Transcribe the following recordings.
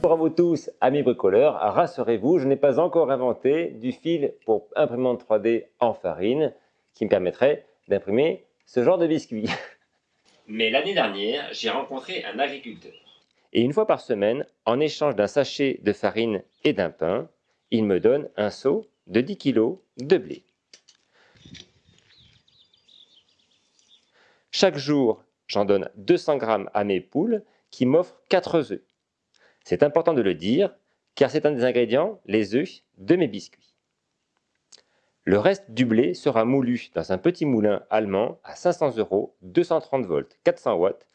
Bonjour à vous tous, amis bricoleurs. Rassurez-vous, je n'ai pas encore inventé du fil pour imprimante 3D en farine qui me permettrait d'imprimer ce genre de biscuits. Mais l'année dernière, j'ai rencontré un agriculteur. Et une fois par semaine, en échange d'un sachet de farine et d'un pain, il me donne un seau de 10 kg de blé. Chaque jour, j'en donne 200 g à mes poules qui m'offrent 4 œufs. C'est important de le dire, car c'est un des ingrédients, les œufs, de mes biscuits. Le reste du blé sera moulu dans un petit moulin allemand à 500 euros, 230 volts, 400 watts.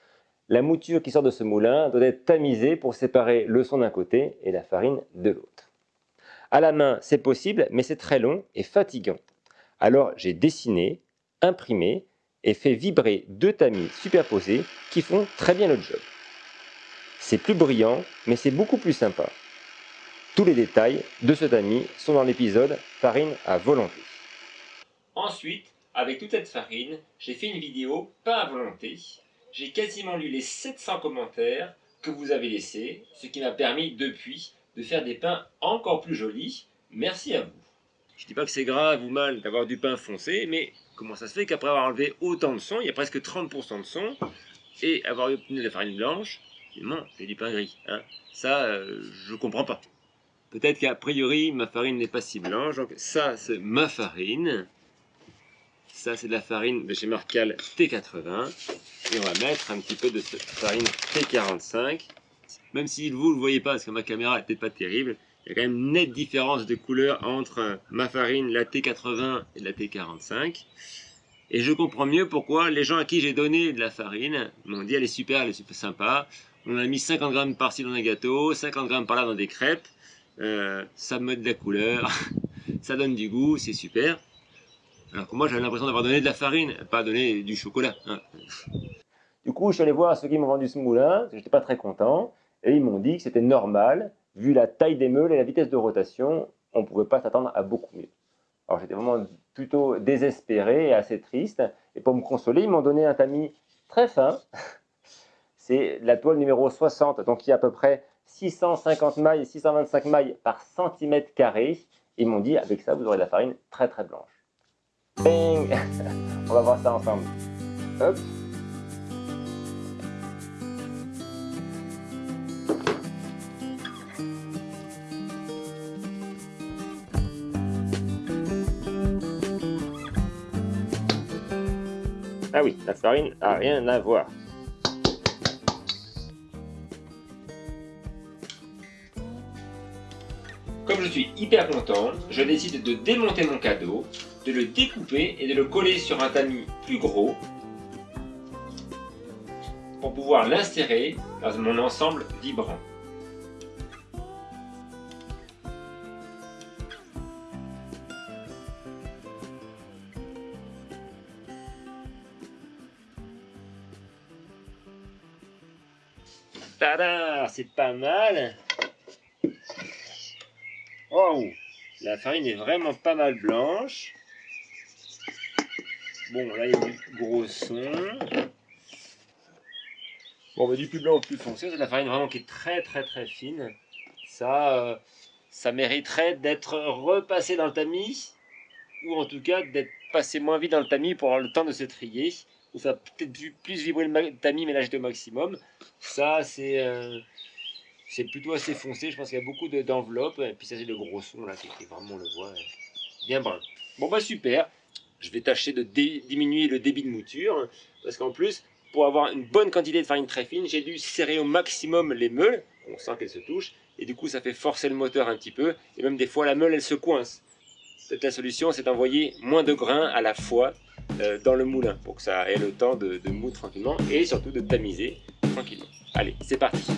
La mouture qui sort de ce moulin doit être tamisée pour séparer le son d'un côté et la farine de l'autre. À la main, c'est possible, mais c'est très long et fatigant. Alors j'ai dessiné, imprimé et fait vibrer deux tamis superposés qui font très bien le job. C'est plus brillant, mais c'est beaucoup plus sympa. Tous les détails de ce tamis sont dans l'épisode Farine à volonté. Ensuite, avec toute cette farine, j'ai fait une vidéo pain à volonté. J'ai quasiment lu les 700 commentaires que vous avez laissés, ce qui m'a permis depuis de faire des pains encore plus jolis. Merci à vous. Je dis pas que c'est grave ou mal d'avoir du pain foncé, mais comment ça se fait qu'après avoir enlevé autant de son, il y a presque 30% de son, et avoir obtenu de la farine blanche, non, c'est du pain gris. Hein. Ça, euh, je comprends pas. Peut-être qu'a priori, ma farine n'est pas si blanche. Donc ça, c'est ma farine. Ça, c'est de la farine de chez Marcal T80. Et on va mettre un petit peu de cette farine T45. Même si vous ne le voyez pas, parce que ma caméra peut-être pas terrible, il y a quand même une nette différence de couleur entre ma farine, la T80 et la T45. Et je comprends mieux pourquoi les gens à qui j'ai donné de la farine m'ont dit elle est super, elle est super sympa. On a mis 50 grammes par-ci dans un gâteau, 50 grammes par-là dans des crêpes. Euh, ça met de la couleur, ça donne du goût, c'est super. Alors que moi j'avais l'impression d'avoir donné de la farine, pas donné du chocolat. Hein. Du coup, je suis allé voir ceux qui m'ont vendu ce moulin, j'étais pas très content, et ils m'ont dit que c'était normal, vu la taille des meules et la vitesse de rotation, on ne pouvait pas s'attendre à beaucoup mieux. Alors j'étais vraiment plutôt désespéré et assez triste, et pour me consoler, ils m'ont donné un tamis très fin, c'est la toile numéro 60, donc il y a à peu près 650 mailles, 625 mailles par centimètre carré. Ils m'ont dit, avec ça, vous aurez de la farine très très blanche. Bing On va voir ça ensemble. Hop Ah oui, la farine a rien à voir. Comme je suis hyper content, je décide de démonter mon cadeau, de le découper et de le coller sur un tamis plus gros pour pouvoir l'insérer dans mon ensemble vibrant. Tada C'est pas mal La farine est vraiment pas mal blanche. Bon, là, il y a du gros son. Bon, mais du plus blanc au plus foncé, c'est de la farine vraiment qui est très très très fine. Ça, euh, ça mériterait d'être repassé dans le tamis, ou en tout cas d'être passé moins vite dans le tamis pour avoir le temps de se trier. Ou ça peut-être plus vibrer le tamis, mais au maximum. Ça, c'est... Euh, c'est plutôt assez foncé. Je pense qu'il y a beaucoup d'enveloppes. et puis ça, c'est le gros son là, qui, est vraiment, on le voit, bien brun. Bon, bah super. Je vais tâcher de diminuer le débit de mouture. Parce qu'en plus, pour avoir une bonne quantité de farine très fine, j'ai dû serrer au maximum les meules. On sent qu'elles se touchent. Et du coup, ça fait forcer le moteur un petit peu. Et même des fois, la meule, elle se coince. Peut-être la solution, c'est d'envoyer moins de grains à la fois euh, dans le moulin pour que ça ait le temps de, de moudre tranquillement et surtout de tamiser tranquillement. Allez, c'est parti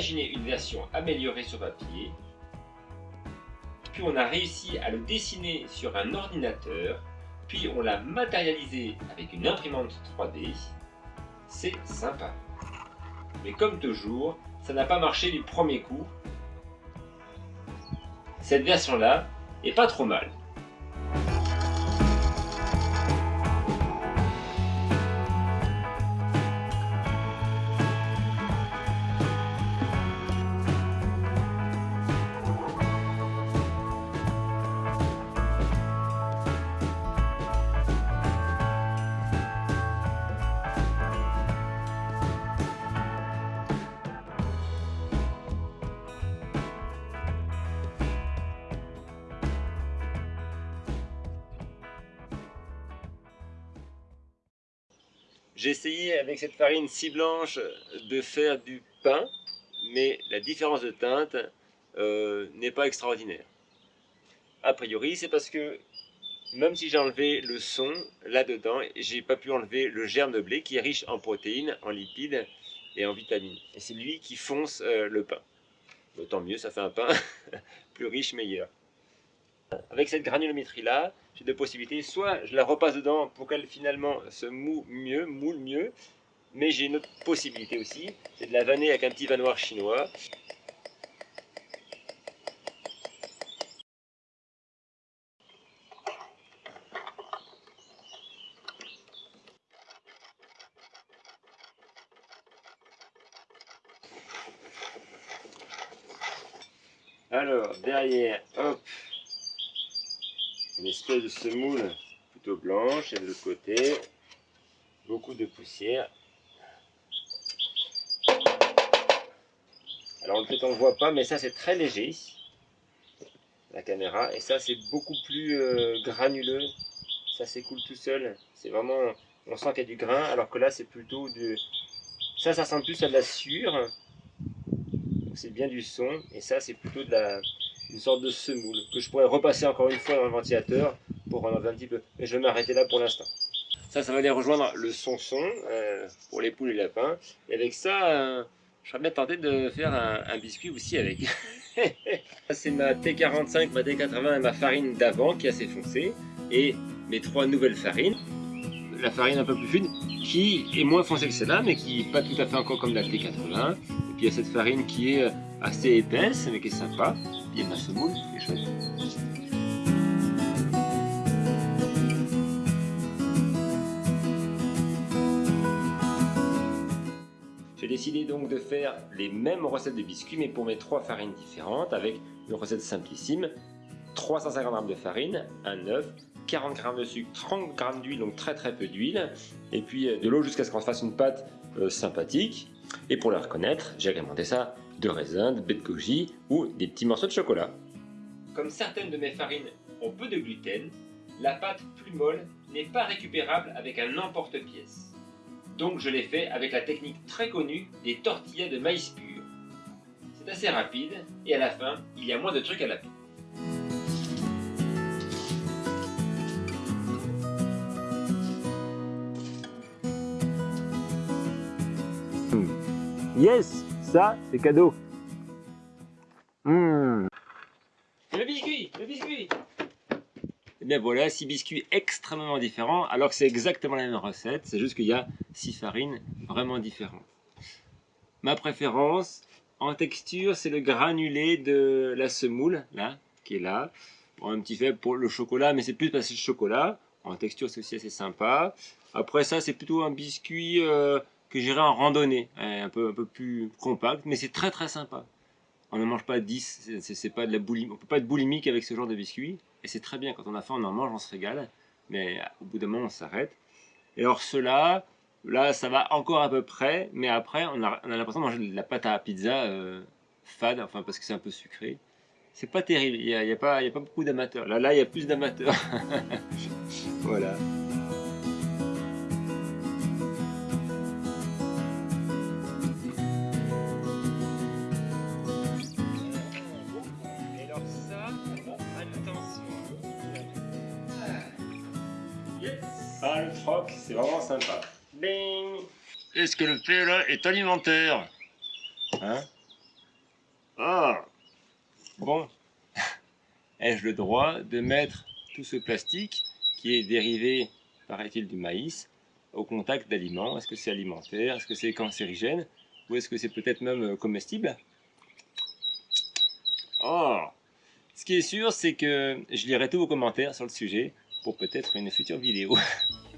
imaginé une version améliorée sur papier, puis on a réussi à le dessiner sur un ordinateur, puis on l'a matérialisé avec une imprimante 3D. C'est sympa. Mais comme toujours, ça n'a pas marché du premier coup. Cette version-là est pas trop mal. J'ai essayé avec cette farine si blanche de faire du pain, mais la différence de teinte euh, n'est pas extraordinaire. A priori, c'est parce que même si j'ai enlevé le son là-dedans, j'ai pas pu enlever le germe de blé qui est riche en protéines, en lipides et en vitamines. Et c'est lui qui fonce euh, le pain. Tant mieux, ça fait un pain plus riche, meilleur. Avec cette granulométrie là, j'ai deux possibilités. Soit je la repasse dedans pour qu'elle finalement se moue mieux, moule mieux. Mais j'ai une autre possibilité aussi, c'est de la vanner avec un petit vanoir chinois. Alors, derrière, hop, espèce de semoule plutôt blanche et de l'autre côté beaucoup de poussière. Alors peut-être on ne voit pas mais ça c'est très léger la caméra et ça c'est beaucoup plus euh, granuleux. Ça s'écoule tout seul. C'est vraiment on sent qu'il y a du grain alors que là c'est plutôt du ça ça sent plus à de la sueur. C'est bien du son et ça c'est plutôt de la une sorte de semoule que je pourrais repasser encore une fois dans le ventilateur pour en un petit peu. Mais je vais m'arrêter là pour l'instant. Ça, ça va aller rejoindre le son-son euh, pour les poules et les lapins. Et avec ça, euh, je serais bien tenté de faire un, biscuit aussi avec. C'est ma T45, ma T80 et ma farine d'avant qui est assez foncée. Et mes trois nouvelles farines. La farine un peu plus fine qui est moins foncée que celle-là, mais qui n'est pas tout à fait encore comme la T80. Et puis il y a cette farine qui est assez épaisse, mais qui est sympa. Il y a ma semoule qui est chouette. J'ai décidé donc de faire les mêmes recettes de biscuits, mais pour mes trois farines différentes, avec une recette simplissime. 350 g de farine, un œuf, 40 g de sucre, 30 g d'huile, donc très très peu d'huile, et puis euh, de l'eau jusqu'à ce qu'on fasse une pâte euh, sympathique. Et pour la reconnaître, j'ai agrémenté ça de raisin, de baie de goji ou des petits morceaux de chocolat. Comme certaines de mes farines ont peu de gluten, la pâte plus molle n'est pas récupérable avec un emporte-pièce. Donc je l'ai fait avec la technique très connue des tortillas de maïs pur. C'est assez rapide et à la fin, il y a moins de trucs à laver. Yes ça, c'est cadeau. Mmh. Le biscuit, le biscuit. Et eh bien voilà, six biscuits extrêmement différents, alors que c'est exactement la même recette, c'est juste qu'il y a six farines vraiment différentes. Ma préférence, en texture, c'est le granulé de la semoule, là, qui est là. Bon, un petit fait pour le chocolat, mais c'est plus parce que c'est le chocolat. En texture, c'est aussi assez sympa. Après ça, c'est plutôt un biscuit euh, que j'irai en randonnée, hein, un peu, un peu plus compact, mais c'est très très sympa. On ne mange pas 10, c'est pas de la boulimie, on peut pas être boulimique avec ce genre de biscuits, et c'est très bien, quand on a faim on en mange, on se régale, mais au bout d'un moment on s'arrête. Et alors cela, là ça va encore à peu près, mais après on a, on a l'impression de manger de la pâte à pizza euh, fade, enfin parce que c'est un peu sucré. C'est pas terrible, il n'y a, y a, pas, a pas beaucoup d'amateurs. Là, là, il y a plus d'amateurs. voilà. C'est vraiment sympa. Bing. Est-ce que le PLA est alimentaire Hein Ah. Bon, ai-je le droit de mettre tout ce plastique qui est dérivé, paraît-il, du maïs au contact d'aliments? Est-ce que c'est alimentaire? Est-ce que c'est cancérigène? Ou est-ce que c'est peut-être même comestible? Oh. Ce qui est sûr, c'est que je lirai tous vos commentaires sur le sujet pour peut-être une future vidéo.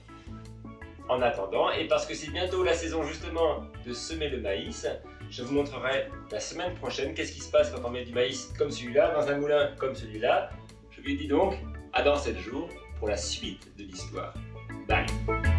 En attendant, et parce que c'est bientôt la saison justement de semer le maïs, je vous montrerai la semaine prochaine qu'est-ce qui se passe quand on met du maïs comme celui-là, dans un moulin comme celui-là. Je vous dis donc à dans 7 jours pour la suite de l'histoire. Bye